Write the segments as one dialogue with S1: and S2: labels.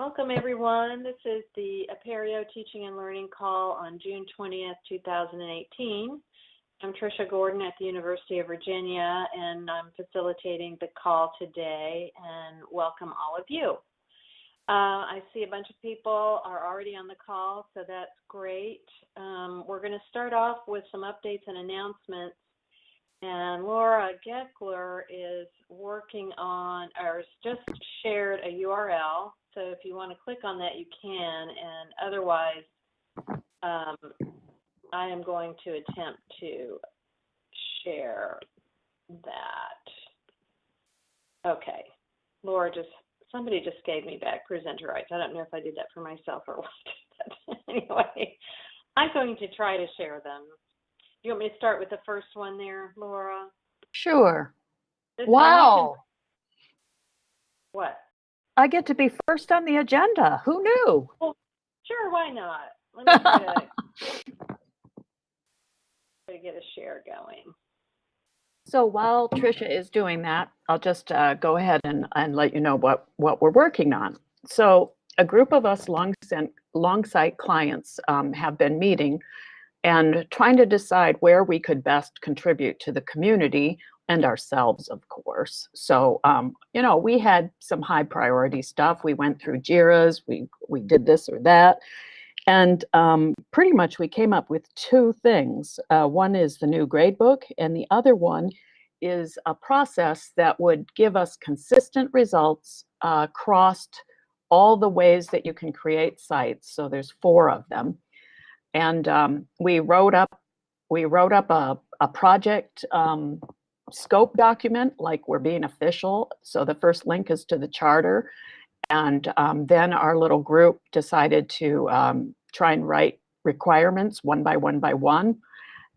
S1: Welcome, everyone. This is the Apereo Teaching and Learning Call on June 20th, 2018. I'm Tricia Gordon at the University of Virginia, and I'm facilitating the call today, and welcome all of you. Uh, I see a bunch of people are already on the call, so that's great. Um, we're going to start off with some updates and announcements and Laura Gekeler is working on, or just shared a URL. So if you want to click on that, you can. And otherwise, um, I am going to attempt to share that. Okay. Laura just, somebody just gave me back presenter rights. I don't know if I did that for myself or what. Anyway, I'm going to try to share them. You want me to start with the first one there, Laura?
S2: Sure.
S1: This-
S2: Wow.
S1: What?
S2: I get to be first on the agenda. Who knew?
S1: Sure, why not? Let me try to, to get a share going.
S2: So while Tricia is doing that, I'll just uh, go ahead and, and let you know what, what we're working on. So a group of us long, Longsight clients um, have been meeting and trying to decide where we could best contribute to the community and ourselves, of course. So, um, you know, we had some high priority stuff. We went through JIRAs, we, we did this or that. And um, pretty much we came up with two things. Uh, one is the new gradebook, and the other one is a process that would give us consistent results uh, all the ways that you can create sites. So there's four of them. And um, we wrote up we wrote up a, a project um, scope document, like we're being official. So the first link is to the charter. And um, then our little group decided to um, try and write requirements one by one by one.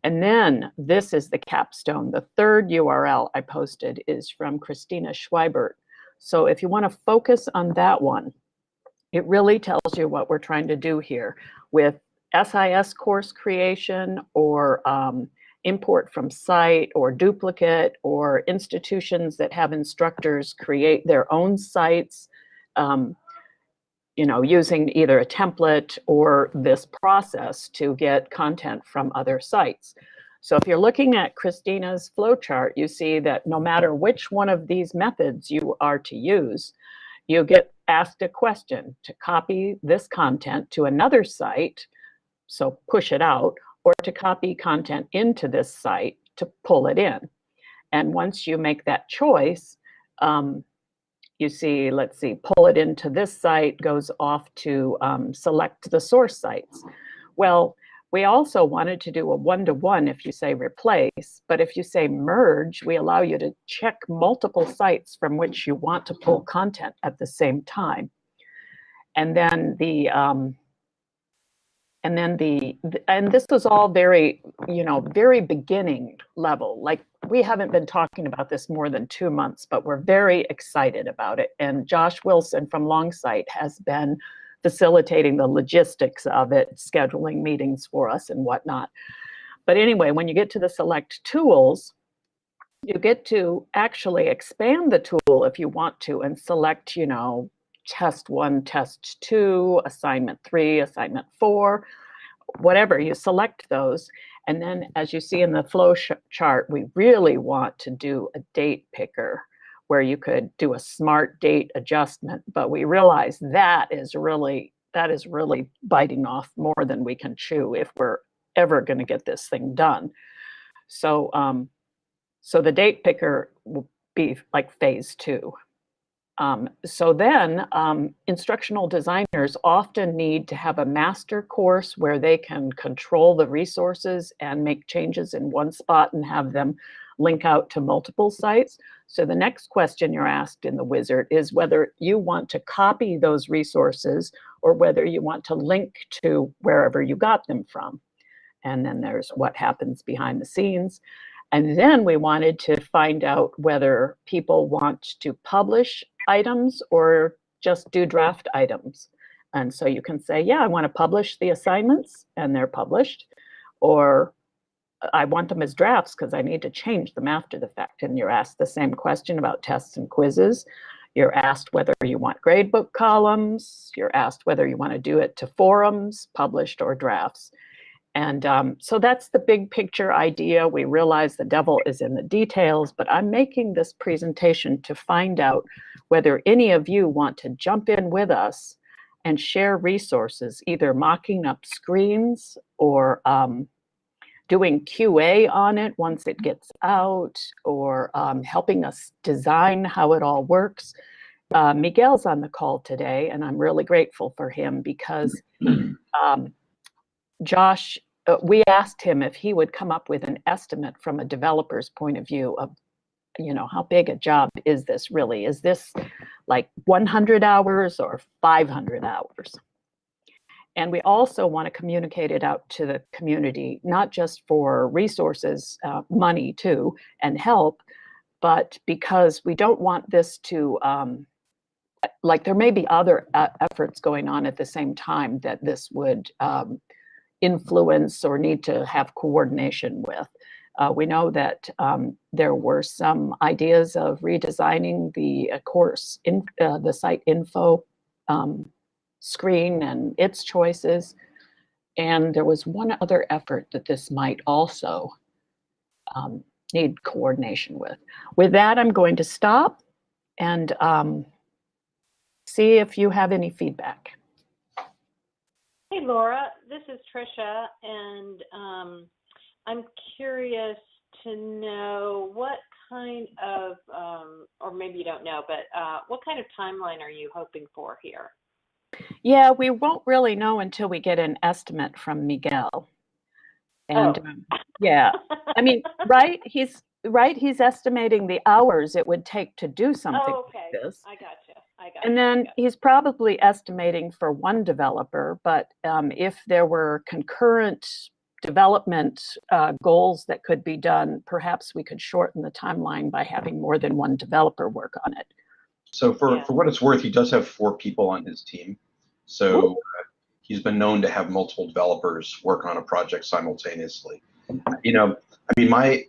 S2: And then this is the capstone. The third URL I posted is from Christina Schweibert. So if you want to focus on that one, it really tells you what we're trying to do here with SIS course creation or um, import from site or duplicate or institutions that have instructors create their own sites, um, you know, using either a template or this process to get content from other sites. So if you're looking at Christina's flowchart, you see that no matter which one of these methods you are to use, you get asked a question to copy this content to another site, so push it out, or to copy content into this site to pull it in. And once you make that choice, um, you see, let's see, pull it into this site goes off to um, select the source sites. Well, we also wanted to do a one-to-one -one if you say replace, but if you say merge, we allow you to check multiple sites from which you want to pull content at the same time. And then the, um, and then the and this was all very you know very beginning level. Like we haven't been talking about this more than two months but we're very excited about it. And josh wilson from longsight has been facilitating the logistics of it scheduling meetings for us and whatnot. But anyway when you get to the select tools you get to actually expand the tool if you want to and select you know test one, test two, assignment three, assignment four, whatever, you select those. And then as you see in the flow chart, we really want to do a date picker where you could do a smart date adjustment, but we realize that is really, that is really biting off more than we can chew if we're ever gonna get this thing done. So, um, so the date picker will be like phase two. Um, so then um, instructional designers often need to have a master course where they can control the resources and make changes in one spot and have them link out to multiple sites. So the next question you're asked in the wizard is whether you want to copy those resources or whether you want to link to wherever you got them from. And then there's what happens behind the scenes. And then we wanted to find out whether people want to publish items or just do draft items. And so you can say, yeah, I want to publish the assignments and they're published, or I want them as drafts because I need to change them after the fact. And you're asked the same question about tests and quizzes. You're asked whether you want gradebook columns. You're asked whether you want to do it to forums, published, or drafts. And um, so that's the big picture idea. We realize the devil is in the details, but I'm making this presentation to find out whether any of you want to jump in with us and share resources, either mocking up screens or um, doing QA on it once it gets out or um, helping us design how it all works. Uh, Miguel's on the call today, and I'm really grateful for him because um, Josh, uh, we asked him if he would come up with an estimate from a developer's point of view of, you know, how big a job is this really? Is this like 100 hours or 500 hours? And we also want to communicate it out to the community, not just for resources, uh, money too, and help, but because we don't want this to, um, like there may be other uh, efforts going on at the same time that this would um, influence or need to have coordination with. Uh, we know that um, there were some ideas of redesigning the uh, course, in, uh, the site info um, screen and its choices. And there was one other effort that this might also um, need coordination with. With that, I'm going to stop and um, see if you have any feedback.
S1: Hey, Laura, this is Trisha, and um, I'm curious to know what kind of, um, or maybe you don't know, but uh, what kind of timeline are you hoping for here?
S2: Yeah, we won't really know until we get an estimate from Miguel. And
S1: Oh.
S2: um, yeah, I mean, right? He's right. He's estimating the hours it would take to do something
S1: Oh, okay.
S2: like this.
S1: I gotcha. I.
S2: And then
S1: I
S2: he's probably estimating for one developer, but um, if there were concurrent development uh, goals that could be done, perhaps we could shorten the timeline by having more than one developer work on it.
S3: So for,
S1: Yeah.
S3: for what it's worth, he does have four people on his team. So uh, he's been known to have multiple developers work on a project simultaneously. You know, I mean, my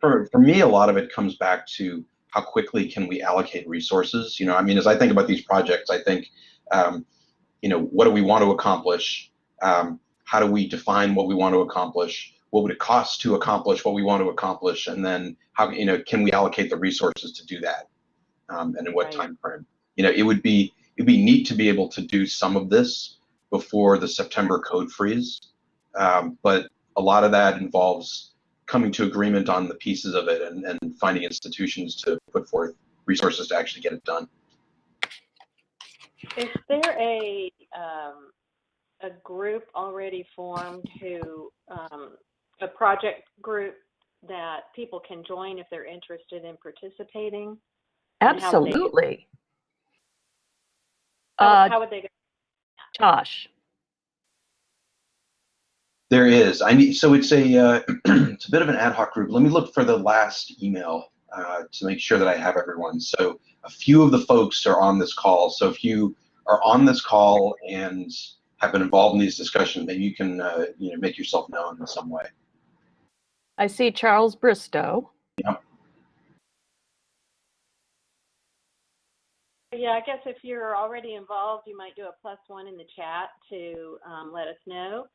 S3: for for me, a lot of it comes back to how quickly can we allocate resources. You know, I mean, as I think about these projects, I think, um, you know, what do we want to accomplish? Um, how do we define what we want to accomplish? What would it cost to accomplish what we want to accomplish? And then how you know can we allocate the resources to do that? um, and in what
S1: Right.
S3: time frame. You know, it would be it'd be neat to be able to do some of this before the September code freeze, um, but a lot of that involves coming to agreement on the pieces of it and, and finding institutions to put forth resources to actually get it done.
S1: Is there a um, a group already formed who um, a project group that people can join if they're interested in participating? And how would
S2: Absolutely.
S1: How,
S2: Uh,
S1: how would they? Go?
S2: Josh,
S3: There is. I need. So it's a uh, it's a bit of an ad hoc group. Let me look for the last email uh, to make sure that I have everyone. So a few of the folks are on this call. So if you are on this call and have been involved in these discussions, maybe you can uh, you know make yourself known in some way.
S2: I see Charles Bristow.
S1: Yeah, I guess if you're already involved, you might do a plus one in the chat to um, let us know.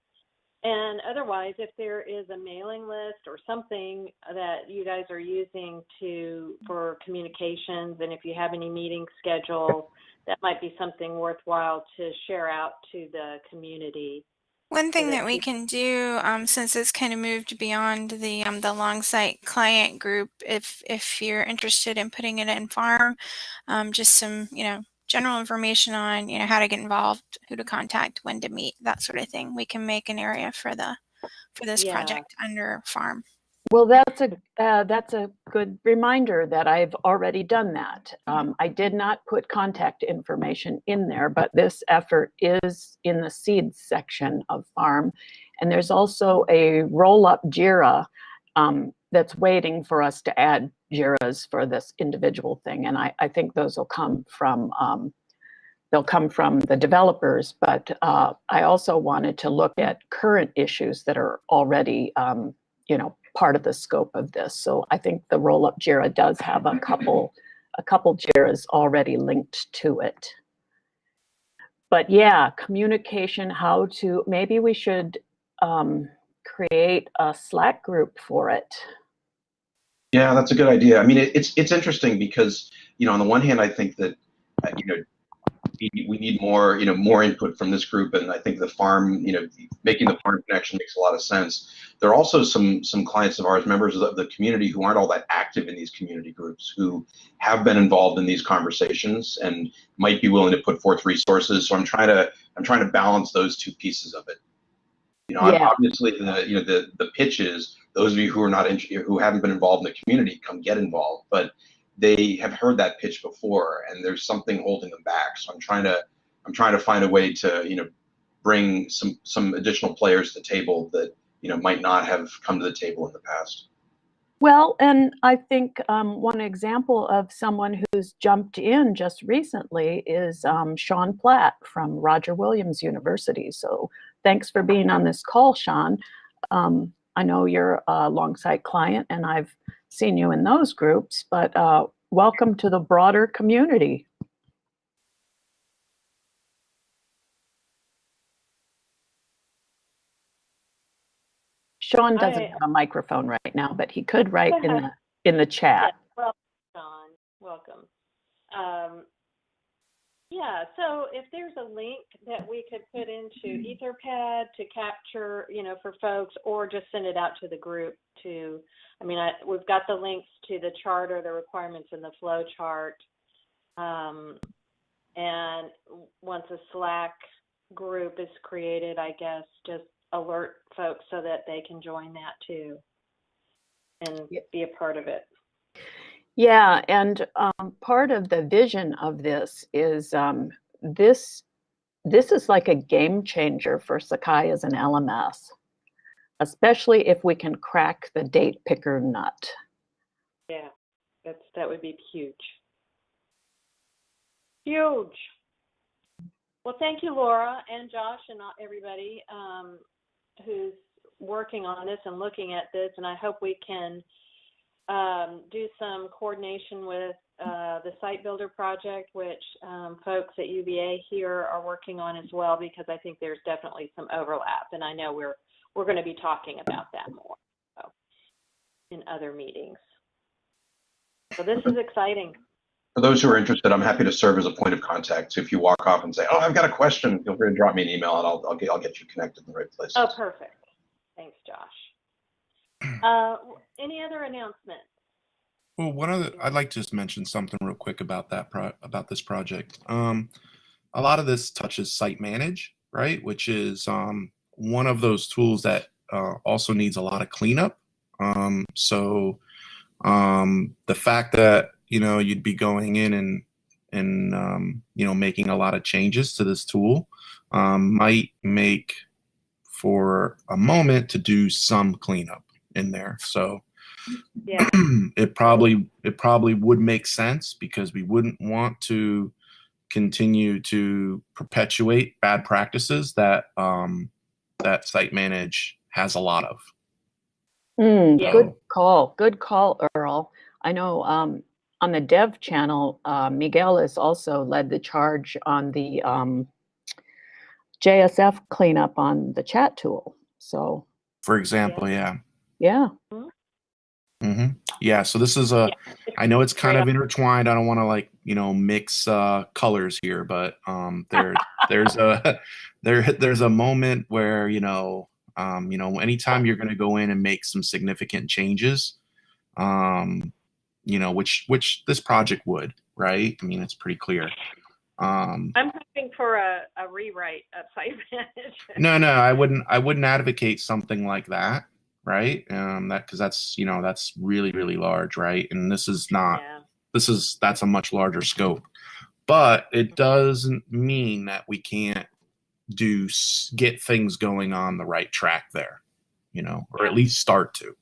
S1: And otherwise, if there is a mailing list or something that you guys are using to for communications, and if you have any meetings scheduled, that might be something worthwhile to share out to the community.
S4: One thing
S1: that
S4: we can do, um, since it's kind of moved beyond the um, the Longsight client group, if if you're interested in putting it in farm, um, just some you know general information on you know how to get involved, who to contact, when to meet, that sort of thing. We can make an area for the for this
S1: Yeah.
S4: project under farm.
S2: Well, that's a uh, that's a good reminder that I've already done that. Um, I did not put contact information in there, but this effort is in the seeds section of Farm, and there's also a roll-up Jira um, that's waiting for us to add Jiras for this individual thing, and I, I think those will come from um, they'll come from the developers. But uh, I also wanted to look at current issues that are already um, you know part of the scope of this. So I think the roll-up JIRA does have a couple a couple JIRAs already linked to it. But yeah, communication, how to, maybe we should um, create a Slack group for it.
S3: Yeah, that's a good idea. I mean, it, it's it's interesting because you know, on the one hand, I think that uh, you know we, need more you know more input from this group, and I think the farm you know making the farm connection makes a lot of sense. There are also some some clients of ours, members of the, the community, who aren't all that active in these community groups, who have been involved in these conversations and might be willing to put forth resources. So I'm trying to I'm trying to balance those two pieces of it. You know,
S2: Yeah.
S3: obviously the you know the the pitch is those of you who are not in, who haven't been involved in the community come get involved, but they have heard that pitch before and there's something holding them back. So I'm trying to I'm trying to find a way to you know bring some some additional players to the table that you know might not have come to the table in the past.
S2: Well, and I think um, one example of someone who's jumped in just recently is um, Sean Platt from Roger Williams University. So thanks for being on this call, Sean. Um, I know you're a Longsight client and I've seen you in those groups, but uh, welcome to the broader community. Sean doesn't
S1: I-
S2: have a microphone right now, but he could write in the, in the chat.
S1: Well, John, welcome. Um, yeah, so if there's a link that we could put into Etherpad to capture, you know, for folks, or just send it out to the group to, I mean, I, we've got the links to the charter, the requirements in the flow chart. Um, and once a Slack group is created, I guess, just alert folks so that they can join that too and
S2: Yeah.
S1: be a part of it.
S2: Yeah, and um, part of the vision of this is um, this. This is like a game changer for Sakai as an LMS, especially if we can crack the date picker nut.
S1: Yeah, that's that would be huge. Huge. Well, thank you, Laura and Josh and everybody um, who's working on this and looking at this. And I hope we can um, do some coordination with uh, the Site Builder project, which um, folks at UVA here are working on as well, because I think there's definitely some overlap, and I know we're we're going to be talking about that more so, in other meetings. So this is exciting.
S3: For those who are interested, I'm happy to serve as a point of contact. So if you walk off and say, "Oh, I've got a question," feel free to drop me an email, and I'll I'll get I'll get you connected in the right place.
S1: Oh, perfect. Thanks, Josh. Uh, any other announcements?
S5: Well, one other, I'd like to just mention something real quick about that pro, about this project. Um, a lot of this touches Site Manage, right? Which is um, one of those tools that uh, also needs a lot of cleanup. Um, so um, the fact that you know you'd be going in and and um, you know making a lot of changes to this tool um, might make for a moment to do some cleanup in there. So
S1: Yeah,
S5: it probably it probably would make sense because we wouldn't want to continue to perpetuate bad practices that um, that site manage has a lot of.
S2: Mm,
S1: Yeah.
S2: Good call. Good call, Earl. I know um, on the dev channel, uh, Miguel has also led the charge on the um, JSF cleanup on the chat tool. So,
S5: For example, yeah.
S2: yeah.
S5: Hmm Yeah. So this is a. I know it's kind
S1: Right
S5: of intertwined. I don't want to like you know mix uh, colors here, but um, there there's a there there's a moment where you know um, you know anytime you're going to go in and make some significant changes, um, you know which which this project would right. I mean it's pretty clear. Um,
S1: I'm hoping for a, a rewrite of site management.
S5: no, no, I wouldn't. I wouldn't advocate something like that, right? Um, that because that's you know that's really really large, right? And this is not.
S1: Yeah,
S5: This is that's a much larger scope, but it doesn't mean that we can't do get things going on the right track there, you know, or at least start to,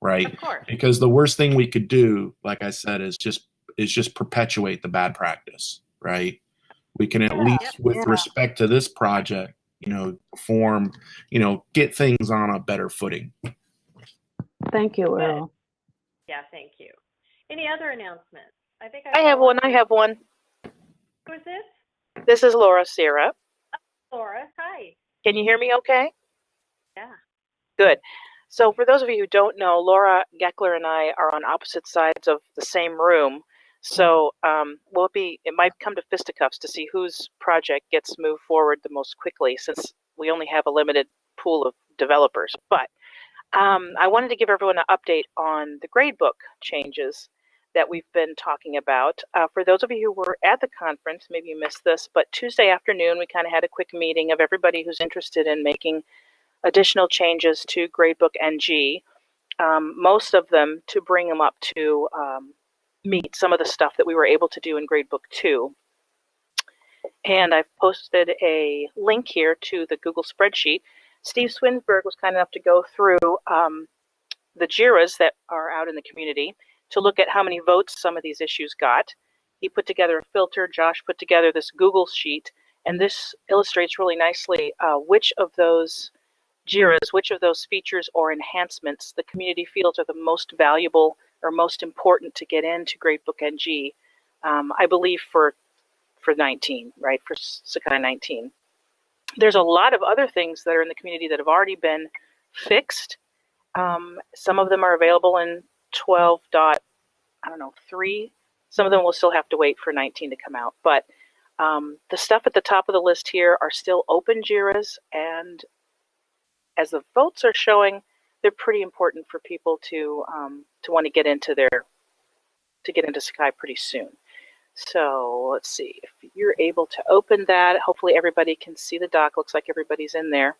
S5: right?
S1: of course.
S5: Because the worst thing we could do, like I said, is just is just perpetuate the bad practice, right? We can at
S1: Yeah.
S5: least, with
S2: Yeah.
S5: respect to this project, you know, form, you know, get things on a better footing.
S2: Thank you,
S1: Good.
S2: Earl.
S1: Yeah, thank you. Any other announcements? I think
S6: I have one. I have one.
S1: Who is this?
S6: This is Laura Sierra.
S1: Laura. Hi.
S6: Can you hear me okay?
S1: Yeah.
S6: Good. So for those of you who don't know, Laura Gekeler and I are on opposite sides of the same room. So um, will it be? It might come to fisticuffs to see whose project gets moved forward the most quickly, since we only have a limited pool of developers. But um, I wanted to give everyone an update on the gradebook changes that we've been talking about. Uh, for those of you who were at the conference, maybe you missed this, but Tuesday afternoon we kind of had a quick meeting of everybody who's interested in making additional changes to Gradebook NG, um, most of them to bring them up to um, meet some of the stuff that we were able to do in Gradebook 2. And I've posted a link here to the Google spreadsheet. Steve Swinsburg was kind enough to go through um, the JIRAs that are out in the community to look at how many votes some of these issues got. He put together a filter, Josh put together this Google sheet, and this illustrates really nicely uh, which of those JIRAs, which of those features or enhancements the community feels are the most valuable or most important to get into Gradebook NG, um, I believe for for 19, right, for Sakai 19. There's a lot of other things that are in the community that have already been fixed. Um, some of them are available in 12 dot, I don't know, 3. Some of them will still have to wait for 19 to come out. But um, the stuff at the top of the list here are still open JIRAs, and as the votes are showing, they're pretty important for people to um, to want to get into their to get into Sakai pretty soon. So let's see if you're able to open that. Hopefully everybody can see the doc. Looks like everybody's in there.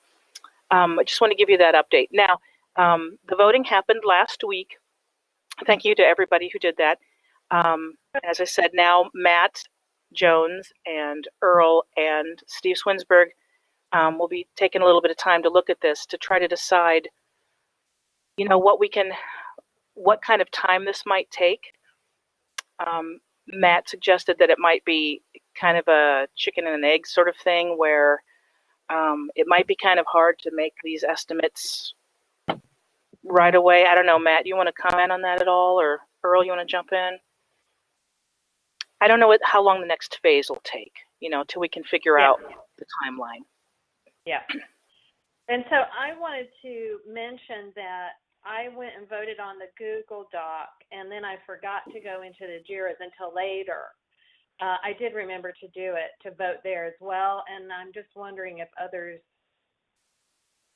S6: Um, I just want to give you that update. Now, um, the voting happened last week. Thank you to everybody who did that. Um, as I said, now Matt Jones and Earl and Steve Swinsburg um, will be taking a little bit of time to look at this to try to decide, you know, what we can, what kind of time this might take. Um, Matt suggested that it might be kind of a chicken and an egg sort of thing where um, it might be kind of hard to make these estimates right away. I don't know, Matt, you want to comment on that at all? Or Earl, you want to jump in? I don't know what, how long the next phase will take, you know, till we can figure
S1: Yeah.
S6: out the timeline.
S1: Yeah. And so I wanted to mention that I went and voted on the Google Doc, and then I forgot to go into the JIRAs until later. Uh, I did remember to do it to vote there as well, and I'm just wondering if others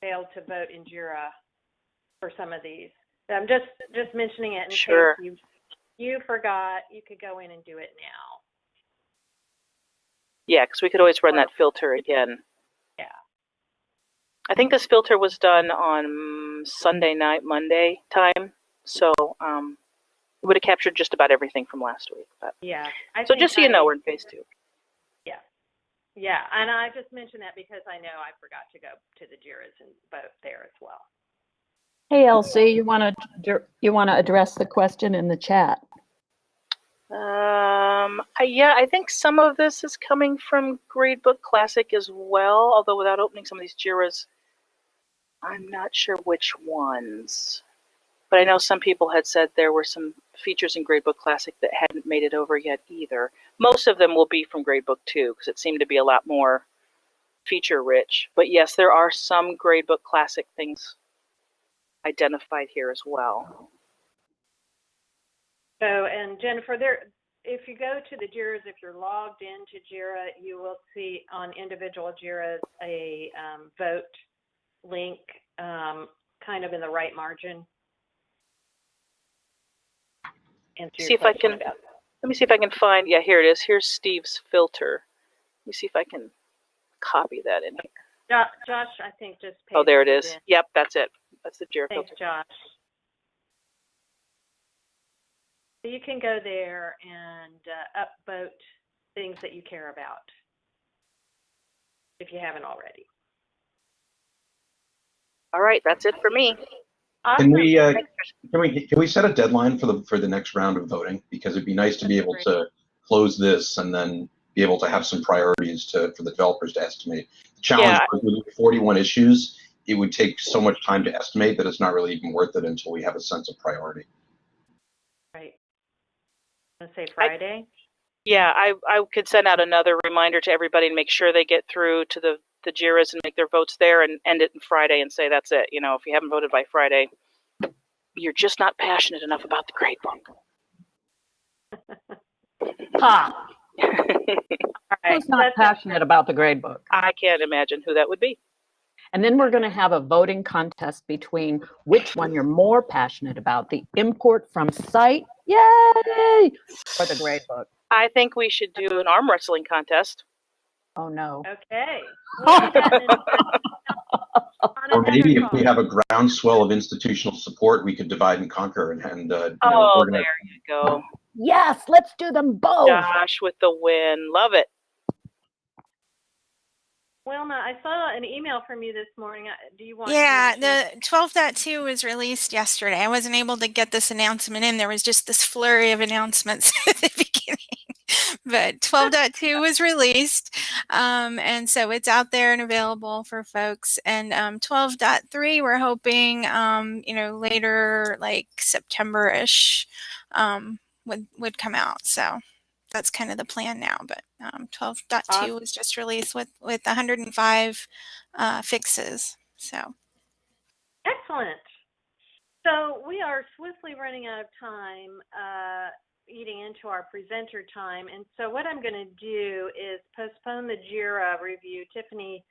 S1: failed to vote in JIRA for some of these. I'm just just mentioning it in
S6: Sure.
S1: case you you forgot. You could go in and do it now.
S6: Yeah, because we could always run that filter again.
S1: Yeah.
S6: I think this filter was done on mm, Sunday night, Monday time. So um, it would have captured just about everything from last week. But
S1: Yeah. I
S6: so just so you
S1: I-
S6: know, we're in phase two.
S1: Yeah, Yeah. and I just mentioned that because I know I forgot to go to the JIRAs and vote there as well.
S2: Hey, Elsie, you want to, you want to address the question in the chat?
S6: Um, I, yeah, I think some of this is coming from Gradebook Classic as well, although without opening some of these JIRAs, I'm not sure which ones. But I know some people had said there were some features in Gradebook Classic that hadn't made it over yet either. Most of them will be from Gradebook 2 because it seemed to be a lot more feature rich. But yes, there are some Gradebook Classic things identified here as well.
S1: So, and Jennifer, there, if you go to the JIRAs, if you're logged into JIRA, you will see on individual JIRAs a um, vote link um, kind of in the right margin. Answer
S6: See if I can-
S1: about-
S6: Let me see if I can find, yeah, here it is. Here's Steve's filter. Let me see if I can copy that in here.
S1: Josh, I think just.
S6: Oh, there it is. Yep, that's it. That's the JIRA
S1: Thanks,
S6: filter.
S1: Josh. So you can go there and uh, upvote things that you care about if you haven't already.
S6: All right, that's it for me.
S1: Awesome.
S3: Can we, uh, can we, can we set a deadline for the, for the next round of voting? Because it'd be nice to be able to close this and then be able to have some priorities to, for the developers to estimate. The challenge
S6: Yeah.
S3: with 41 issues, it would take so much time to estimate that it's not really even worth it until we have a sense of priority.
S1: Right. Want to say Friday?
S6: Yeah, I, I could send out another reminder to everybody and make sure they get through to the, the JIRAs and make their votes there and end it on Friday and say that's it. You know, if you haven't voted by Friday, you're just not passionate enough about the grade book.
S2: Ha!
S1: Right.
S2: Who's not passionate about the grade book?
S6: I can't imagine who that would be.
S2: And then we're going to have a voting contest between which one you're more passionate about, the import from site, yay, or the grade book.
S6: I think we should do an arm wrestling contest.
S2: Oh, no.
S1: Okay. We'll do that in- on
S3: Or maybe if we have a groundswell of institutional support, we could divide and conquer and, and uh, you know,
S6: Oh, there you go.
S2: Yes, let's do them both.
S6: Josh with the win. Love it.
S1: Wilma, I saw an email from you this morning. Uh, Do you want? me
S4: Yeah,
S1: to-
S4: the 12.2 was released yesterday. I wasn't able to get this announcement in. There was just this flurry of announcements at the beginning. But 12.2 was released. Um, and so it's out there and available for folks. And um, 12.3, we're hoping, um, you know, later, like September ish, um, would, would come out. So that's kind of the plan now. But um, 12.2
S1: Awesome.
S4: was just released with, with 105 uh, fixes. So.
S1: Excellent. So we are swiftly running out of time, uh, eating into our presenter time. And so what I'm going to do is postpone the JIRA review. Tiffany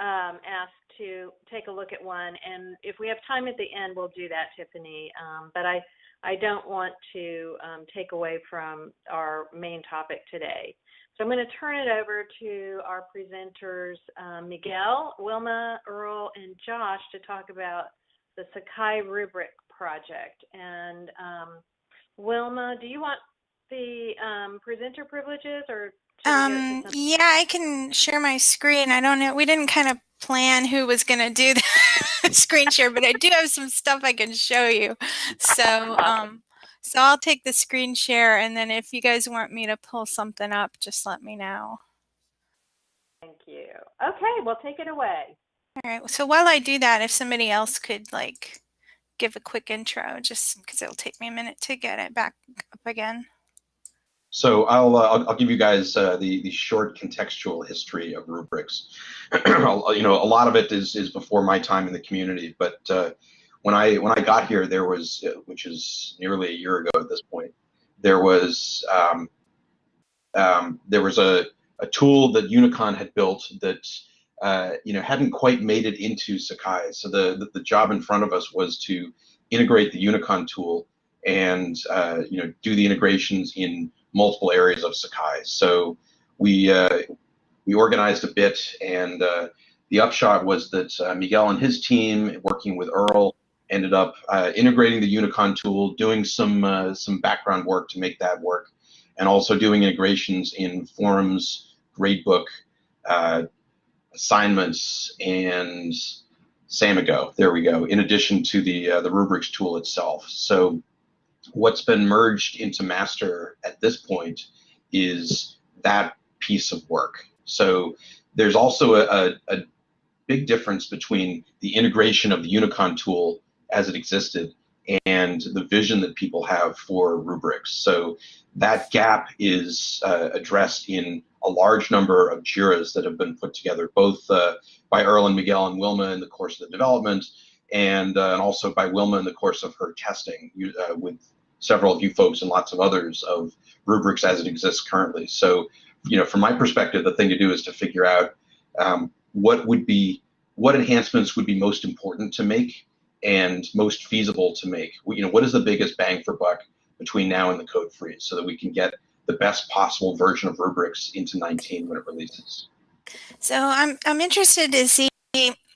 S1: um, asked to take a look at one. And if we have time at the end, we'll do that, Tiffany. Um, but I, I don't want to um, take away from our main topic today. So I'm going to turn it over to our presenters, um, Miguel, Wilma, Earl, and Josh to talk about the Sakai rubric project. And um, Wilma, do you want the um, presenter privileges or? should we go to
S4: Um, yeah, I can share my screen. I don't know. We didn't kind of plan who was going to do the screen share, but I do have some stuff I can show you. So, um, so I'll take the screen share, and then if you guys want me to pull something up, just let me know.
S1: Thank you. Okay, well, take it away.
S4: All right. So while I do that, if somebody else could like give a quick intro, just because it'll take me a minute to get it back up again.
S3: So I'll, uh, I'll I'll give you guys uh, the the short contextual history of rubrics. You know, a lot of it is is before my time in the community, but uh, when I when I got here, there was, uh, which is nearly a year ago at this point, there was um, um, there was a a tool that Unicon had built that uh, you know hadn't quite made it into Sakai. So the, the the job in front of us was to integrate the Unicon tool and uh, you know do the integrations in multiple areas of Sakai. So we uh, we organized a bit, and uh, the upshot was that uh, Miguel and his team, working with Earl, ended up integrating the Unicon tool, doing some some background work to make that work, and also doing integrations in forums, gradebook, assignments, and Samigo. There we go. In addition to the uh, the rubrics tool itself. So what's been merged into master at this point is that piece of work. So there's also a, a, a big difference between the integration of the Unicon tool as it existed and the vision that people have for rubrics. So that gap is uh, addressed in a large number of JIRAs that have been put together, both uh, by Earl and Miguel and Wilma in the course of the development, and, uh, and also by Wilma in the course of her testing uh, with several of you folks and lots of others of rubrics as it exists currently. So, you know, from my perspective, the thing to do is to figure out um, what would be what enhancements would be most important to make and most feasible to make. You know, what is the biggest bang for buck between now and the code freeze, so that we can get the best possible version of rubrics into 19 when it releases.
S4: So I'm I'm interested to see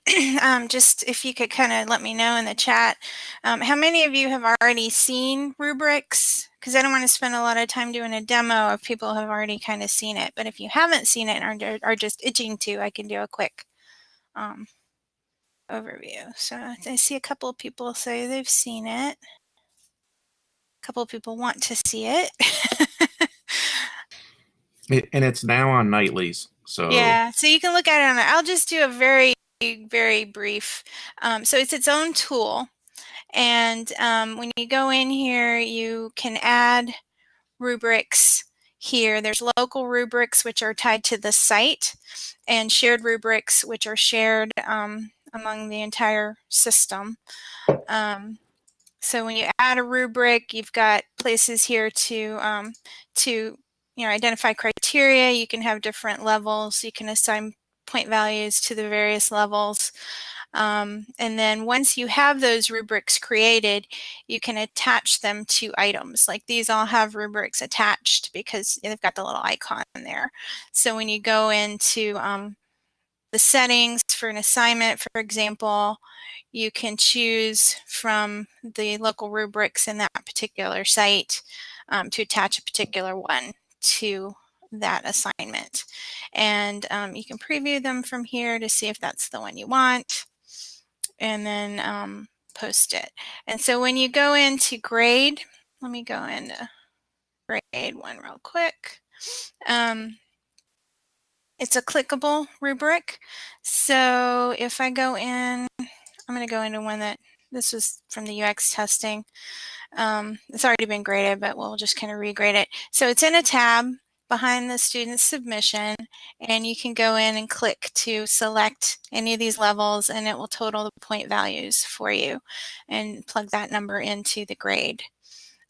S4: um, just if you could kind of let me know in the chat um, how many of you have already seen rubrics because I don't want to spend a lot of time doing a demo if people have already kind of seen it. But if you haven't seen it and are, are just itching to, I can do a quick um, overview. So I see a couple of people say they've seen it. A couple of people want to see it.
S5: It- and it's now on nightlies. So
S4: Yeah, so you can look at it on. I'll just do a very, very brief. Um, so it's its own tool, and um, when you go in here, you can add rubrics here. There's local rubrics which are tied to the site and shared rubrics which are shared um, among the entire system. Um, so when you add a rubric, you've got places here to um, to you know identify criteria. You can have different levels. You can assign point values to the various levels. Um, and then once you have those rubrics created, you can attach them to items. Like these all have rubrics attached because they've got the little icon there. So when you go into um, the settings for an assignment, for example, you can choose from the local rubrics in that particular site um, to attach a particular one to that assignment. And um, you can preview them from here to see if that's the one you want and then um, post it. And so when you go into grade, let me go into grade one real quick. Um, it's a clickable rubric. So if I go in, I'm going to go into one that this was from the UX testing. Um, it's already been graded, but we'll just kind of regrade it. So it's in a tab behind the student submission and you can go in and click to select any of these levels and it will total the point values for you and plug that number into the grade.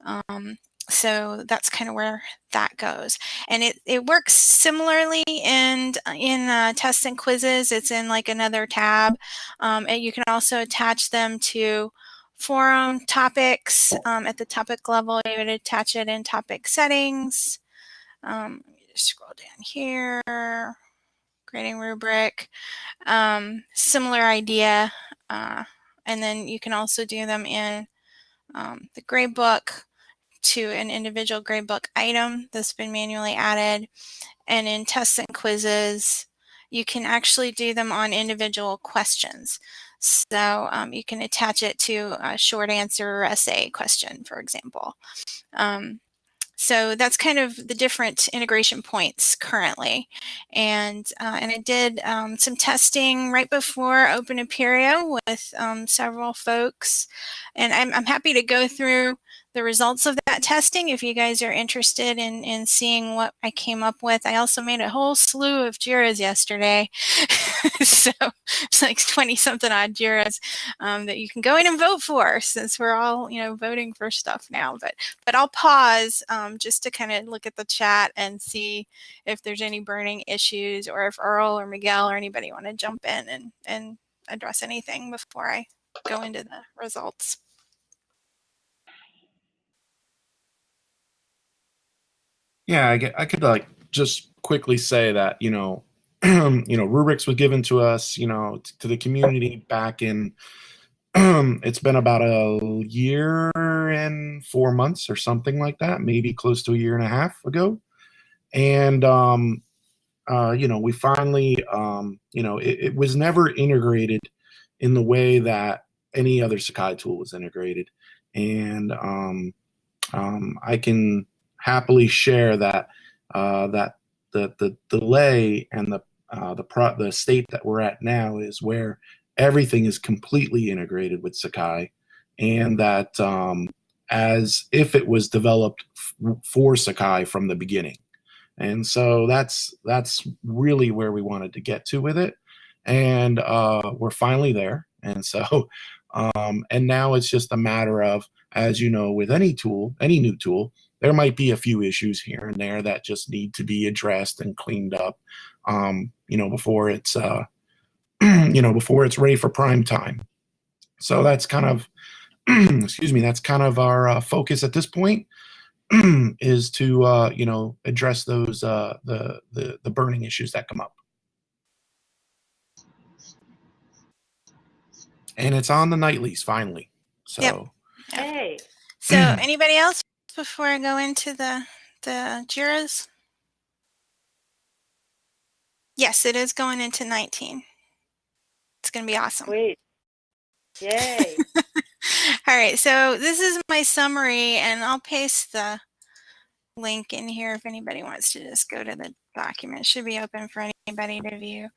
S4: Um, so that's kind of where that goes. And it, it works similarly in in uh, tests and quizzes it's in like another tab um, and you can also attach them to forum topics um, at the topic level. You would attach it in topic settings. Um, just scroll down here. Grading rubric. Um, similar idea uh, and then you can also do them in um, the gradebook to an individual gradebook item that's been manually added. And in tests and quizzes, you can actually do them on individual questions. So um, you can attach it to a short answer essay question, for example. Um, so that's kind of the different integration points currently. And, uh, and I did um, some testing right before Open Apereo with um, several folks. And I'm, I'm happy to go through the results of that testing if you guys are interested in, in seeing what I came up with. I also made a whole slew of JIRAs yesterday. so it's like 20 something odd JIRAs um, that you can go in and vote for since we're all, you know, voting for stuff now. But, but I'll pause um, just to kind of look at the chat and see if there's any burning issues or if Earl or Miguel or anybody want to jump in and, and address anything before I go into the results.
S5: Yeah, I, get, I could like just quickly say that you know, you know, rubrics was given to us, you know, to the community back in. it's been about a year and four months or something like that, maybe close to a year and a half ago, and um, uh, you know, we finally, um, you know, it, it was never integrated in the way that any other Sakai tool was integrated, and um, um, I can happily share that uh, that the the delay and the uh, the pro- the state that we're at now is where everything is completely integrated with Sakai, and that um, as if it was developed f- for Sakai from the beginning. And so that's that's really where we wanted to get to with it, and uh, we're finally there. And so, um, and now it's just a matter of, as you know, with any tool, any new tool, there might be a few issues here and there that just need to be addressed and cleaned up um, you know before it's uh, you know before it's ready for prime time. So that's kind of excuse me that's kind of our uh, focus at this point is to uh, you know address those uh, the, the the burning issues that come up. And it's on the nightlies finally. So
S4: Yep.
S1: Hey,
S4: So anybody else before I go into the the JIRAs? Yes, it is going into 19. It's going to be awesome.
S1: sweet. Yay.
S4: All right, so this is my summary, and I'll paste the link in here if anybody wants to just go to the document. Should be open for anybody to view.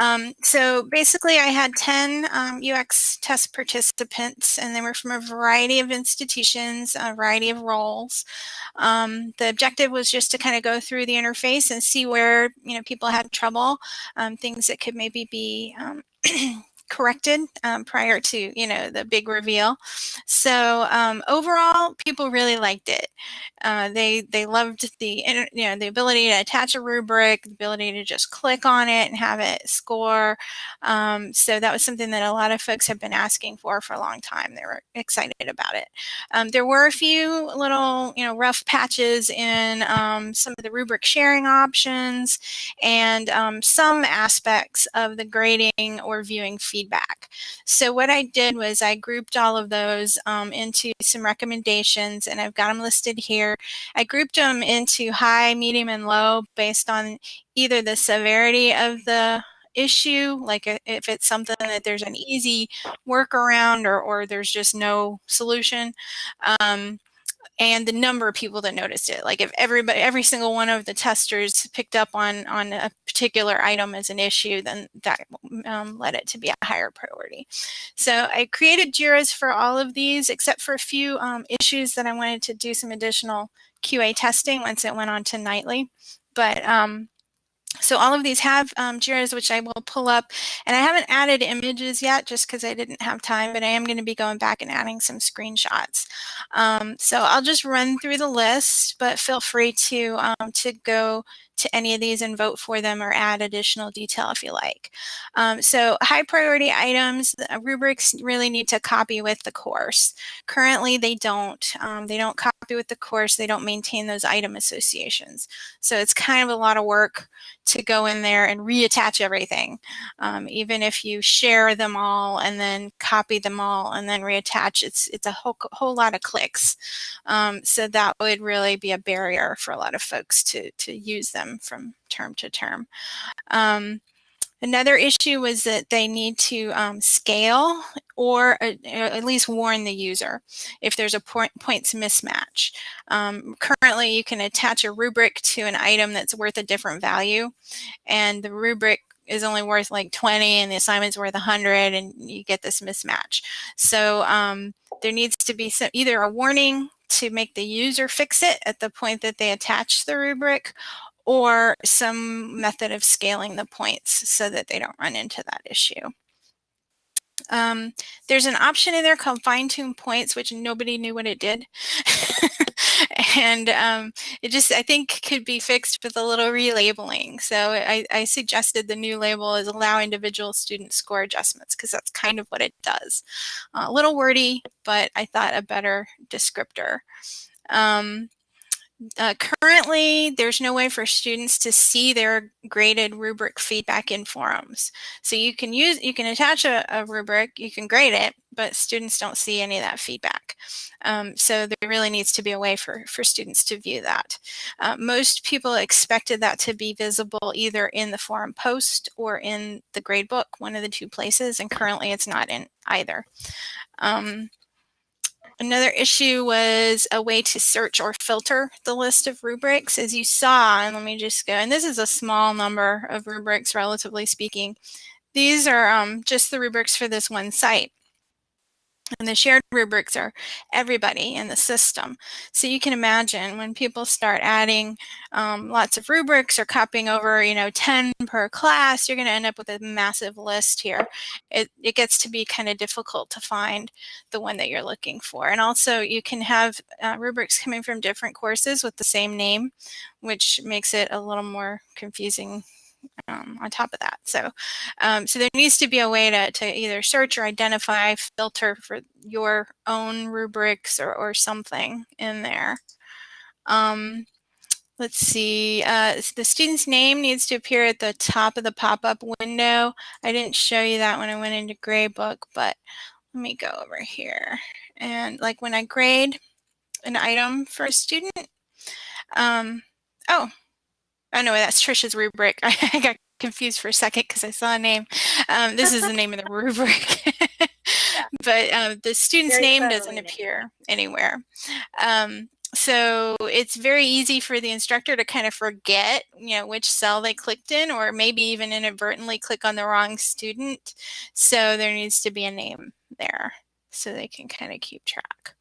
S4: Um, so basically, I had 10 um, UX test participants, and they were from a variety of institutions, a variety of roles. Um, the objective was just to kind of go through the interface and see where you know people had trouble, um, things that could maybe be um, corrected um, prior to you know the big reveal. So um, overall, people really liked it. Uh, they they loved the you know the ability to attach a rubric, the ability to just click on it and have it score. Um, so that was something that a lot of folks have been asking for for a long time. They were excited about it. Um, there were a few little you know rough patches in um, some of the rubric sharing options and um, some aspects of the grading or viewing feedback. So what I did was I grouped all of those um, into some recommendations and I've got them listed here. I grouped them into high, medium, and low based on either the severity of the issue, like if it's something that there's an easy workaround or, or there's just no solution. Um, and the number of people that noticed it. Like if everybody, every single one of the testers picked up on on a particular item as an issue, then that um, led it to be a higher priority. So I created JIRAs for all of these, except for a few um, issues that I wanted to do some additional QA testing once it went on to nightly. But um, so all of these have um, JIRAs, which I will pull up. And I haven't added images yet just because I didn't have time, but I am going to be going back and adding some screenshots. Um, so I'll just run through the list, but feel free to, um, to go to any of these and vote for them or add additional detail if you like. Um, so high priority items, rubrics really need to copy with the course. Currently they don't. Um, they don't copy with the course. They don't maintain those item associations. So it's kind of a lot of work to go in there and reattach everything. Um, even if you share them all and then copy them all and then reattach, it's, it's a whole, whole lot of clicks. Um, so that would really be a barrier for a lot of folks to, to use them from term to term. Um, another issue was that they need to um, scale or uh, at least warn the user if there's a point, points mismatch. Um, currently, you can attach a rubric to an item that's worth a different value, and the rubric is only worth like 20 and the assignment's worth 100 and you get this mismatch. So um, there needs to be some, either a warning to make the user fix it at the point that they attach the rubric or some method of scaling the points so that they don't run into that issue. Um, there's an option in there called fine tune points, which nobody knew what it did. and um, it just, I think, could be fixed with a little relabeling. So I, I suggested the new label is allow individual student score adjustments because that's kind of what it does. Uh, a little wordy, but I thought a better descriptor. Um, uh, currently, there's no way for students to see their graded rubric feedback in forums. So you can use, you can attach a, a rubric, you can grade it, but students don't see any of that feedback. Um, so there really needs to be a way for, for students to view that. Uh, most people expected that to be visible either in the forum post or in the gradebook, one of the two places, and currently it's not in either. Um, Another issue was a way to search or filter the list of rubrics. As you saw, and let me just go, and this is a small number of rubrics, relatively speaking. These are um, just the rubrics for this one site. And the shared rubrics are everybody in the system. So you can imagine when people start adding um, lots of rubrics or copying over, you know, 10 per class, you're going to end up with a massive list here. It, it gets to be kind of difficult to find the one that you're looking for. And also you can have uh, rubrics coming from different courses with the same name, which makes it a little more confusing um, on top of that. So, um, so there needs to be a way to, to either search or identify, filter for your own rubrics or, or something in there. Um, let's see, uh, the student's name needs to appear at the top of the pop-up window. I didn't show you that when I went into Gradebook, but let me go over here. And like when I grade an item for a student, um, oh, Oh no, that's Trisha's rubric. I got confused for a second because I saw a name. Um, this is the name of the rubric. but um, the student's Very name doesn't appear anywhere. Um, so it's very easy for the instructor to kind of forget, you know, which cell they clicked in or maybe even inadvertently click on the wrong student. So there needs to be a name there so they can kind of keep track.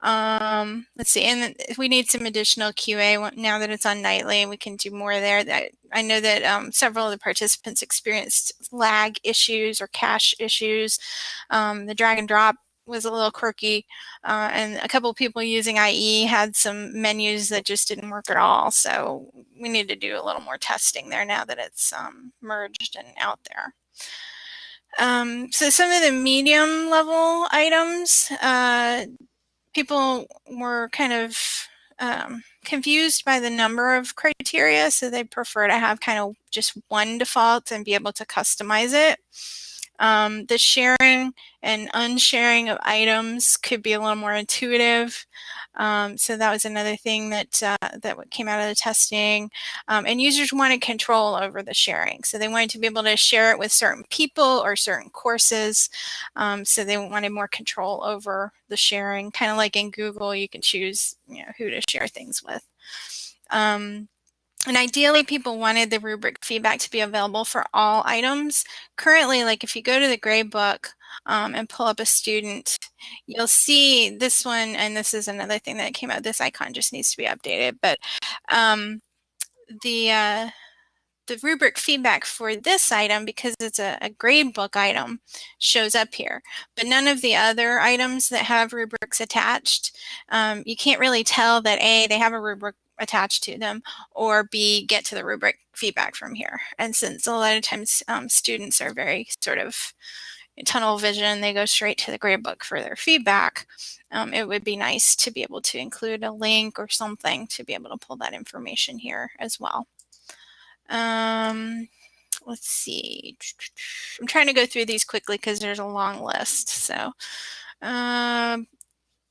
S4: Um, let's see, and we need some additional QA now that it's on nightly we can do more there. That I know that um, several of the participants experienced lag issues or cache issues. Um, the drag and drop was a little quirky uh, and a couple people using IE had some menus that just didn't work at all. So we need to do a little more testing there now that it's um, merged and out there. Um, so some of the medium level items, uh, people were kind of um, confused by the number of criteria, so they prefer to have kind of just one default and be able to customize it. Um, the sharing and unsharing of items could be a little more intuitive. Um, so that was another thing that uh, that came out of the testing. Um, and users wanted control over the sharing. So they wanted to be able to share it with certain people or certain courses. Um, so they wanted more control over the sharing, kind of like in Google, you can choose you know, who to share things with. Um, and ideally, people wanted the rubric feedback to be available for all items. Currently, like if you go to the gradebook um, and pull up a student, you'll see this one, and this is another thing that came out. This icon just needs to be updated, but um, the uh, the rubric feedback for this item, because it's a, a gradebook item, shows up here. But none of the other items that have rubrics attached, um, you can't really tell that A, they have a rubric attached to them, or B, get to the rubric feedback from here. And since a lot of times um, students are very sort of tunnel vision, they go straight to the gradebook for their feedback, um, it would be nice to be able to include a link or something to be able to pull that information here as well. Um, let's see. I'm trying to go through these quickly because there's a long list. So um,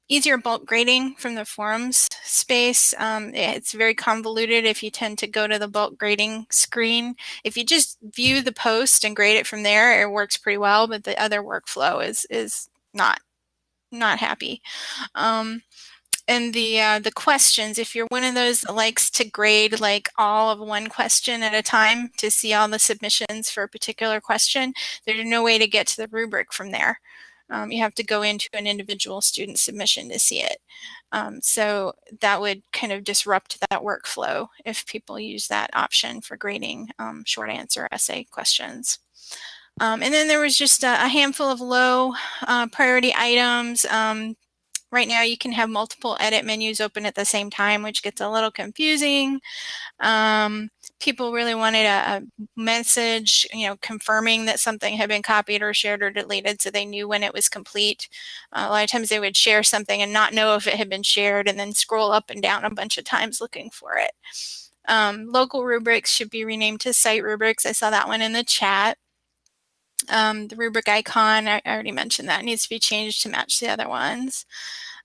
S4: easier bulk grading from the forums space. Um, it's very convoluted if you tend to go to the bulk grading screen. If you just view the post and grade it from there, it works pretty well, but the other workflow is is not not happy. Um, and the uh, the questions, if you're one of those that likes to grade like all of one question at a time to see all the submissions for a particular question, there's no way to get to the rubric from there. Um, you have to go into an individual student submission to see it. Um, so that would kind of disrupt that workflow if people use that option for grading um, short answer essay questions. Um, and then there was just a, a handful of low uh, priority items. Right now you can have multiple edit menus open at the same time, which gets a little confusing. Um, people really wanted a, a, message, you know, confirming that something had been copied or shared or deleted so they knew when it was complete. Uh, a lot of times they would share something and not know if it had been shared and then scroll up and down a bunch of times looking for it. Um, local rubrics should be renamed to site rubrics. I saw that one in the chat. Um, the rubric icon, I already mentioned that, needs to be changed to match the other ones.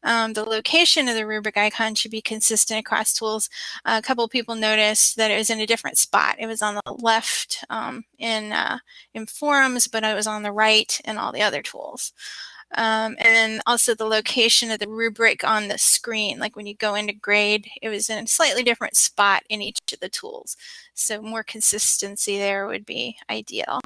S4: Um, the location of the rubric icon should be consistent across tools. Uh, a couple people noticed that it was in a different spot. It was on the left um, in, uh, in forums, but it was on the right in all the other tools. Um, and then also the location of the rubric on the screen, like when you go into grade, it was in a slightly different spot in each of the tools. So more consistency there would be ideal.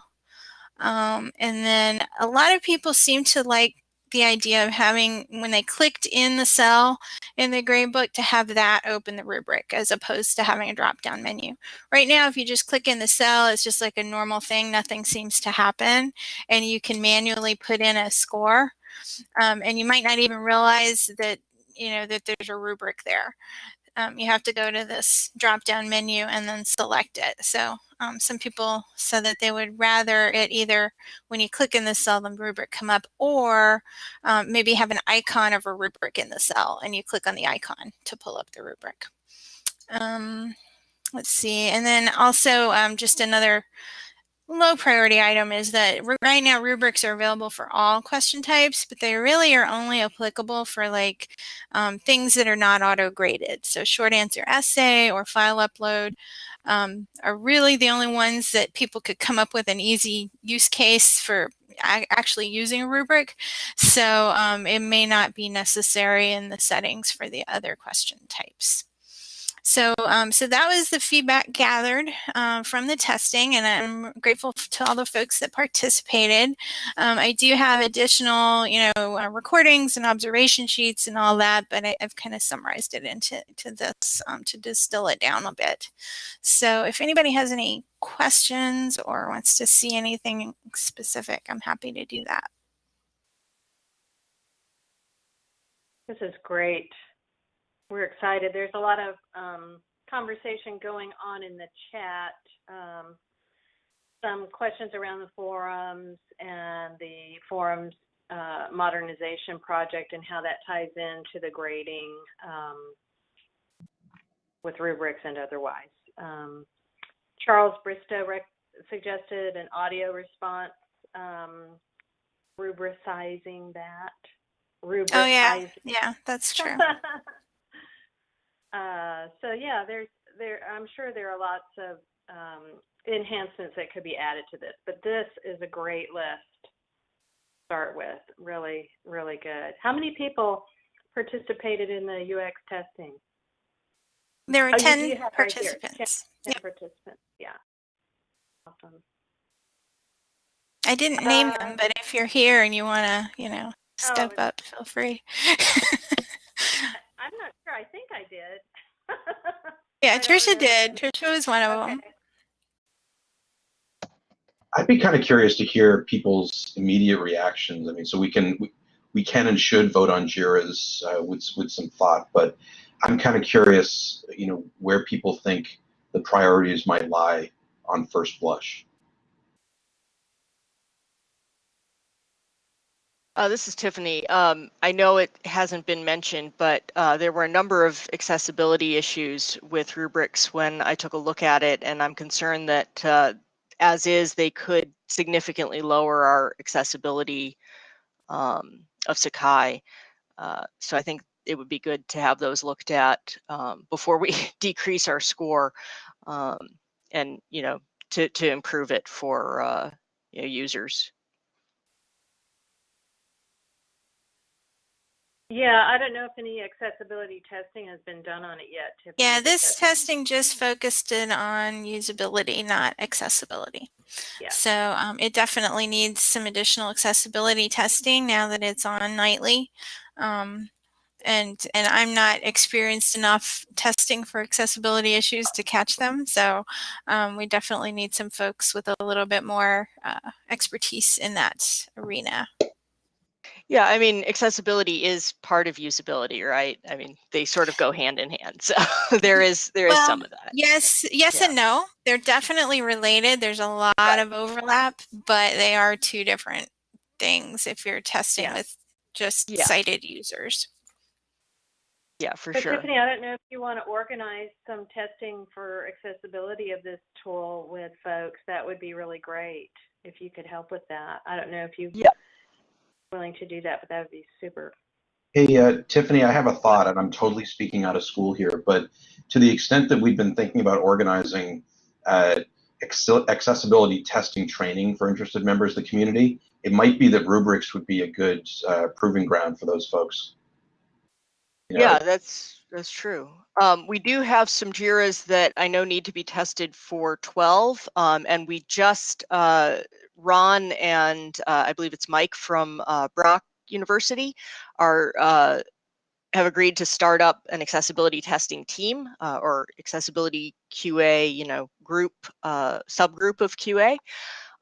S4: Um, and then a lot of people seem to like the idea of having, when they clicked in the cell in the gradebook, to have that open the rubric as opposed to having a drop down menu. Right now, if you just click in the cell, it's just like a normal thing. Nothing seems to happen. And you can manually put in a score. Um, and you might not even realize that you know that there's a rubric there um, you have to go to this drop down menu and then select it. So um, some people said that they would rather it either when you click in the cell, the rubric come up or um, maybe have an icon of a rubric in the cell and you click on the icon to pull up the rubric. Um, let's see. And then also um, just another low priority item is that right now rubrics are available for all question types, but they really are only applicable for like um, things that are not auto graded. So short answer essay or file upload um, are really the only ones that people could come up with an easy use case for actually using a rubric. So um, it may not be necessary in the settings for the other question types. So, um, so that was the feedback gathered um, from the testing, and I'm grateful to all the folks that participated. Um, I do have additional, you know, uh, recordings and observation sheets and all that, but I, have kind of summarized it into to this um, to distill it down a bit. So, if anybody has any questions or wants to see anything specific, I'm happy to do that.
S1: This is great we're excited. There's a lot of um, conversation going on in the chat. Um, some questions around the forums and the forums uh, modernization project and how that ties into the grading um, with rubrics and otherwise. Um, Charles Bristow suggested an audio response, um, rubricizing that.
S4: Rubricizing. Oh yeah, yeah, that's true.
S1: Uh, so yeah, there's there. I'm sure there are lots of um, enhancements that could be added to this, but this is a great list. to Start with really, really good. How many people participated in the UX testing?
S4: There oh, 10 participants.
S1: Right 10, 10 yep. participants, yeah. Awesome.
S4: I didn't name uh, them, but if you're here and you want to, you know, step oh, up, feel free.
S1: I'm sure. I think I did.
S4: yeah, Trisha did. Trisha was one of okay. them.
S3: I'd be kind of curious to hear people's immediate reactions. I mean, so we can we, we can and should vote on JIRAs uh, with with some thought, but I'm kind of curious, you know, where people think the priorities might lie on first blush.
S7: Uh, this is Tiffany. Um, I know it hasn't been mentioned, but uh, there were a number of accessibility issues with rubrics when I took a look at it, and I'm concerned that uh, as is, they could significantly lower our accessibility um, of Sakai. Uh, so I think it would be good to have those looked at um, before we decrease our score um, and, you know, to, to improve it for uh, you know, users.
S1: Yeah, I don't know if any accessibility testing has been done on it yet.
S4: Tiffany, yeah, this testing just focused in on usability, not accessibility. Yeah. So um, it definitely needs some additional accessibility testing now that it's on nightly. Um, and and I'm not experienced enough testing for accessibility issues to catch them. So um, we definitely need some folks with a little bit more uh, expertise in that arena.
S7: Yeah, I mean, accessibility is part of usability, right? I mean, they sort of go hand in hand. So there mm, is there is well, some of that.
S4: Yes, yes yeah. and no. They're definitely related. There's a lot right. of overlap, but they are two different things if you're testing yeah. with just yeah. sighted users.
S7: Yeah, for
S1: so
S7: sure.
S1: Tiffany, I don't know if you want to organize some testing for accessibility of this tool with folks. That would be really great if you could help with that. I don't know if you
S7: yeah
S1: willing to do that, but that would be super.
S3: Hey, uh, Tiffany, I have a thought, and I'm totally speaking out of school here, but to the extent that we've been thinking about organizing uh, accessibility testing training for interested members of the community, it might be that rubrics would be a good uh, proving ground for those folks.
S7: You know? Yeah, that's that's true. Um, we do have some JIRAs that I know need to be tested for 12, um, and we just uh, Ron and uh, I believe it's Mike from uh, Brock University are uh, have agreed to start up an accessibility testing team uh, or accessibility QA, you know, group uh, subgroup of QA.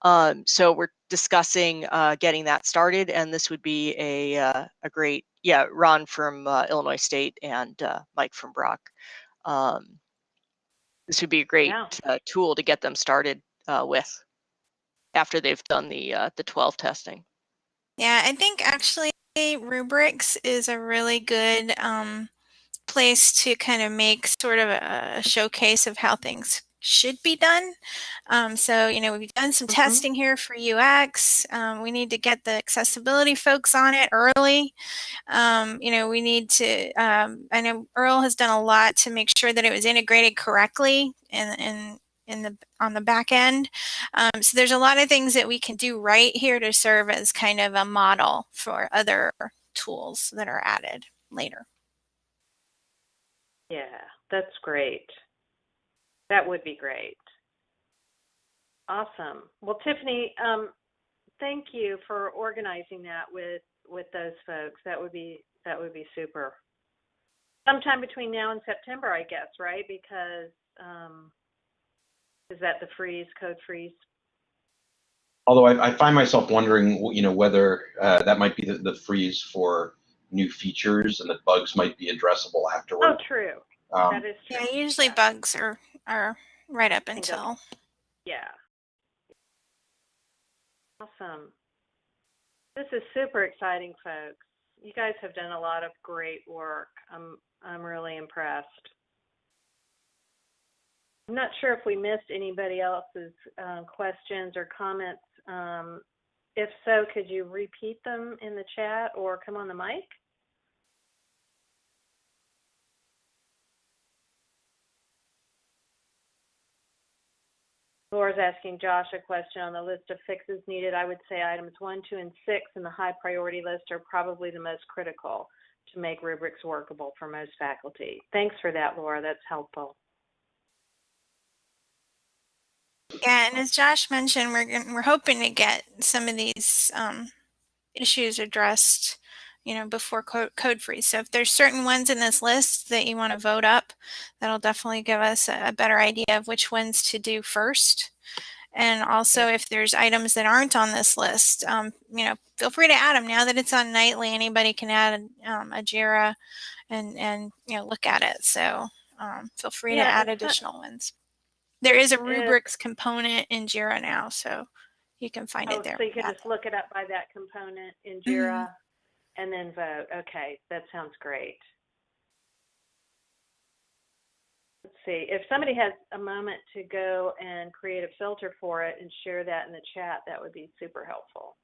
S7: Um, so we're discussing uh, getting that started, and this would be a a great yeah Ron from Illinois State and Mike from Brock. Um, this would be a great yeah. tool to get them started with after they've done the uh, the 12 testing.
S4: Yeah, I think actually rubrics is a really good um, place to kind of make sort of a showcase of how things should be done. Um, so, you know, we've done some mm-hmm. testing here for UX. Um, we need to get the accessibility folks on it early. Um, you know, we need to, um, I know Earl has done a lot to make sure that it was integrated correctly and, and in the on the back end. Um, so there's a lot of things that we can do right here to serve as kind of a model for other tools that are added later.
S1: Yeah, that's great. That would be great. Awesome. Well, Tiffany, um, thank you for organizing that with with those folks. That would be that would be super. Sometime between now and September, I guess, right? Because um, is that the freeze code freeze?
S3: Although I, I find myself wondering, you know, whether uh, that might be the, the, freeze for new features and that bugs might be addressable afterward.
S1: Oh, true. Um, that is
S4: true. Yeah, usually yeah. bugs are are right up until.
S1: Yeah. Awesome. This is super exciting, folks. You guys have done a lot of great work. I'm I'm really impressed. I'm not sure if we missed anybody else's uh, questions or comments. Um, if so, could you repeat them in the chat or come on the mic? Laura's asking Josh a question on the list of fixes needed. I would say items one, two, and six in the high priority list are probably the most critical to make rubrics workable for most faculty. Thanks for that, Laura. That's helpful.
S4: Yeah, and as Josh mentioned, we're we're hoping to get some of these um, issues addressed you know, before code, code freeze. So if there's certain ones in this list that you want to vote up, that'll definitely give us a, a better idea of which ones to do first. And also if there's items that aren't on this list, um, you know, feel free to add them now that it's on nightly, anybody can add um, a JIRA and, and, you know, look at it. So um, feel free yeah, to add additional ones. There is a rubrics component in JIRA now, so you can find
S1: oh,
S4: it there.
S1: So you can just look it up by that component in JIRA. Mm -hmm and then vote. Okay, that sounds great. Let's see, if somebody has a moment to go and create a filter for it and share that in the chat, that would be super helpful.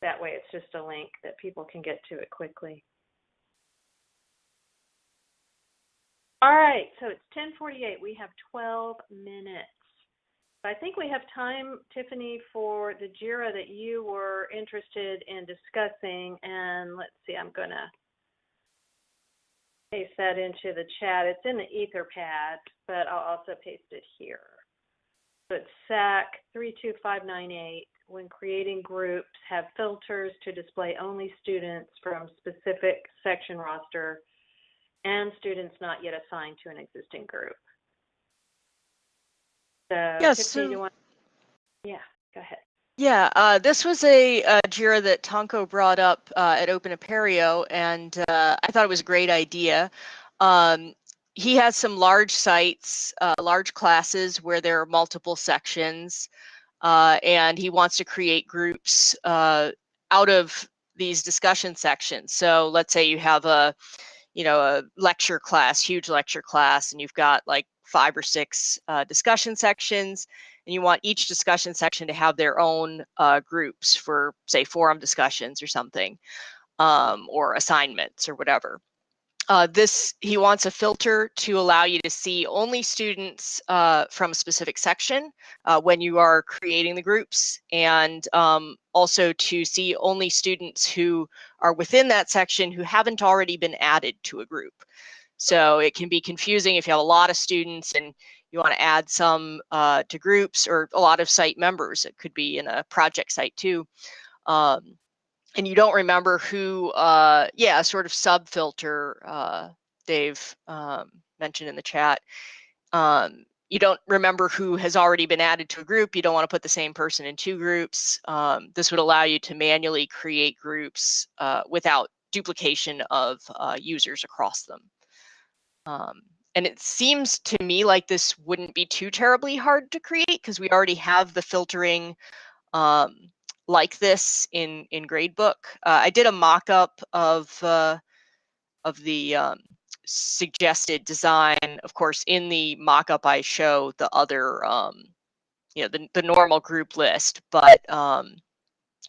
S1: That way it's just a link that people can get to it quickly. All right, so it's 1048. We have 12 minutes. I think we have time, Tiffany, for the JIRA that you were interested in discussing. And let's see, I'm going to paste that into the chat. It's in the Etherpad, but I'll also paste it here. So it's SAK 32598. When creating groups, have filters to display only students from specific section roster and students not yet assigned to an existing group. So,
S7: yes. So.
S1: Yeah, go ahead.
S7: Yeah, uh, this was a, a, JIRA that Tonko brought up uh, at Open Apereo, and uh, I thought it was a great idea. Um, he has some large sites, uh, large classes where there are multiple sections, uh, and he wants to create groups uh, out of these discussion sections. So let's say you have a, you know, a lecture class, huge lecture class, and you've got like five or six uh, discussion sections, and you want each discussion section to have their own uh, groups for, say, forum discussions or something, um, or assignments or whatever. Uh, this, he wants a filter to allow you to see only students uh, from a specific section uh, when you are creating the groups and um, also to see only students who are within that section who haven't already been added to a group. So it can be confusing if you have a lot of students and you want to add some uh, to groups or a lot of site members. It could be in a project site too. Um, and you don't remember who, uh, yeah, sort of sub filter uh, Dave um, mentioned in the chat. Um, you don't remember who has already been added to a group. You don't want to put the same person in two groups. Um, this would allow you to manually create groups uh, without duplication of uh, users across them. Um, and it seems to me like this wouldn't be too terribly hard to create because we already have the filtering um, like this in in Gradebook. Uh, I did a mock-up of uh, of the um, suggested design. Of course, in the mock-up I show the other, um, you know, the, the normal group list, but um,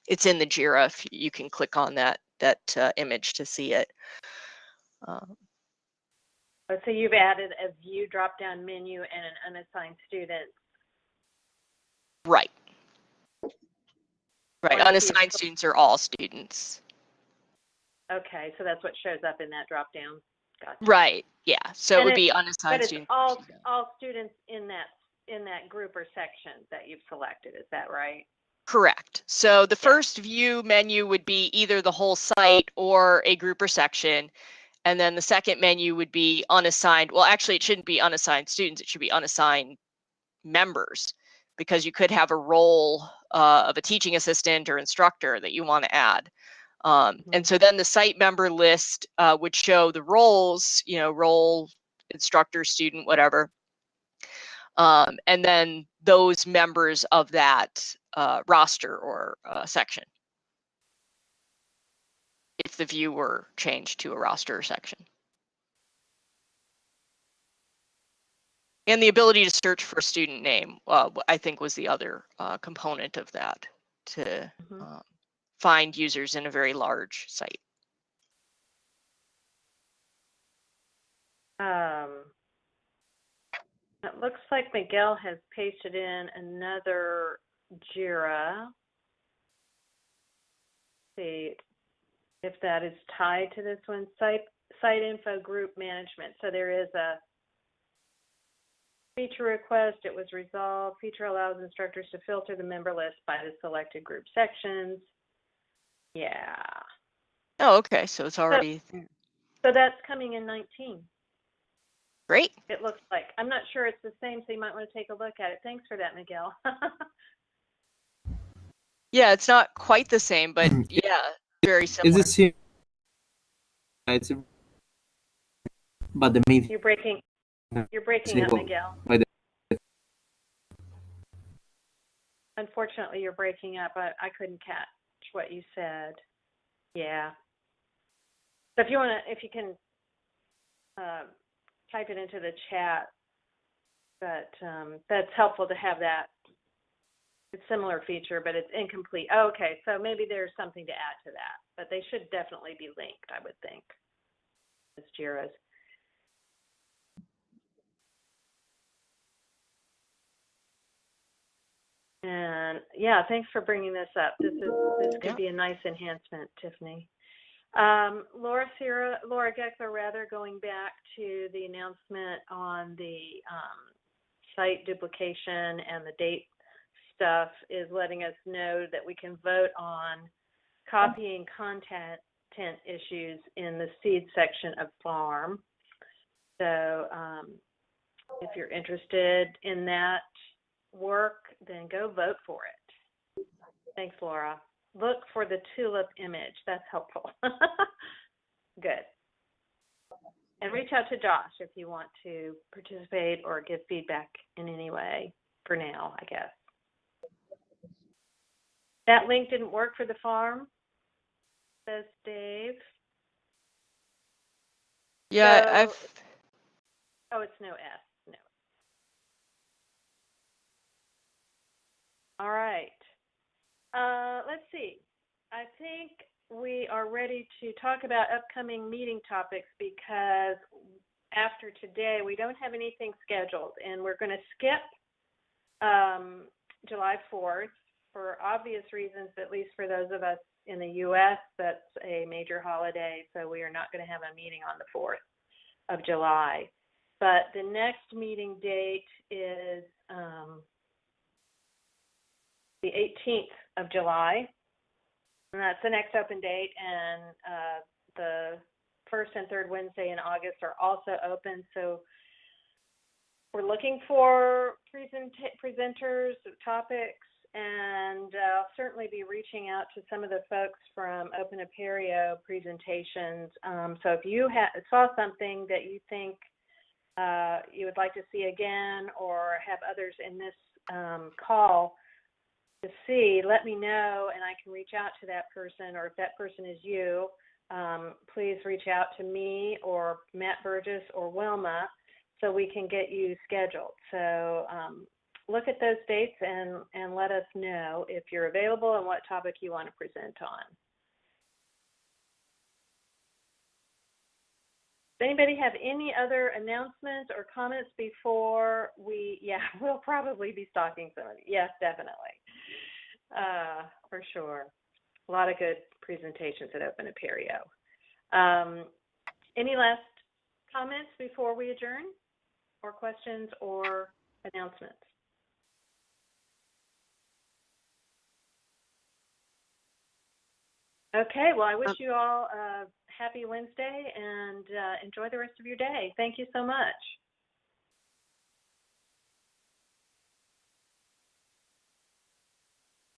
S7: it's in the JIRA. If you can click on that that uh, image to see it. Um,
S1: Oh, So you've added a view drop-down menu and an unassigned student.
S7: Right. Right.
S1: Or if you-
S7: Unassigned students are all students.
S1: Okay, so that's what shows up in that drop-down. Gotcha.
S7: Right. Yeah. So it
S1: And
S7: would be
S1: But
S7: unassigned
S1: it's
S7: students.
S1: all, all students in that, in that group or section that you've selected, is that right?
S7: Correct. So the first view menu would be either the whole site or a group or section. And then the second menu would be unassigned. Well, actually, it shouldn't be unassigned students. It should be unassigned members because you could have a role uh, of a teaching assistant or instructor that you want to add. Um, And so then the site member list uh, would show the roles, you know, role, instructor, student, whatever. Um, and then those members of that uh, roster or uh, section. If the view were changed to a roster or section. And the ability to search for student name, uh, I think was the other uh, component of that to
S1: Mhm.
S7: um, find users in a very large site.
S1: Um, it looks like Miguel has pasted in another JIRA. See if that is tied to this one, site, site info group management. So there is a feature request, it was resolved. Feature allows instructors to filter the member list by the selected group sections. Yeah,
S7: Oh, okay, so it's already there.
S1: so that's coming in 19.
S7: great.
S1: It looks like. I'm not sure it's the same, so you might want to take a look at it. Thanks for that, Miguel.
S7: Yeah, it's not quite the same, but hmm. yeah, very
S8: It's
S7: Is
S8: the same. It's a- but the main
S1: you're breaking. You're breaking up, Miguel. Unfortunately, you're breaking up. I, I couldn't catch what you said. Yeah. So if you want to, if you can uh, type it into the chat, but um, that's helpful to have that. It's similar feature, but it's incomplete. Oh, okay, so maybe there's something to add to that, but they should definitely be linked, I would think. As JIRAs. And yeah, thanks for bringing this up. This is this could
S7: Yeah.
S1: be a nice enhancement, Tiffany. Um, Laura Sierra, Laura Gekeler, rather going back to the announcement on the um, site duplication and the date stuff, is letting us know that we can vote on copying content issues in the seed section of farm. So um, if you're interested in that work, then go vote for it. Thanks, Laura. Look for the tulip image. That's helpful. Good. And reach out to Josh if you want to participate or give feedback in any way for now, I guess. That link didn't work for the farm, says Dave.
S7: Yeah,
S1: So-
S7: I've
S1: Oh, it's no S, no. All right. Uh, let's see. I think we are ready to talk about upcoming meeting topics because after today, we don't have anything scheduled and we're going to skip um, July 4th for obvious reasons, at least for those of us in the U.S., that's a major holiday, so we are not going to have a meeting on the 4th of July. But the next meeting date is um, the 18th of July. And that's the next open date. And uh, the first and third Wednesday in August are also open. So we're looking for present- presenters, topics, and uh, I'll certainly be reaching out to some of the folks from Open Apereo presentations. Um, so if you ha- saw something that you think uh, you would like to see again or have others in this um, call to see, let me know and I can reach out to that person. Or if that person is you, um, please reach out to me or Matt Burgess or Wilma so we can get you scheduled. So um, look at those dates and, and let us know if you're available and what topic you want to present on. Does anybody have any other announcements or comments before we, yeah, we'll probably be stalking somebody. Yes, definitely. Uh, for sure. A lot of good presentations at Open Apereo. Um, any last comments before we adjourn? Or questions or announcements? Okay, well, I wish you all a happy Wednesday and uh, enjoy the rest of your day. Thank you so much.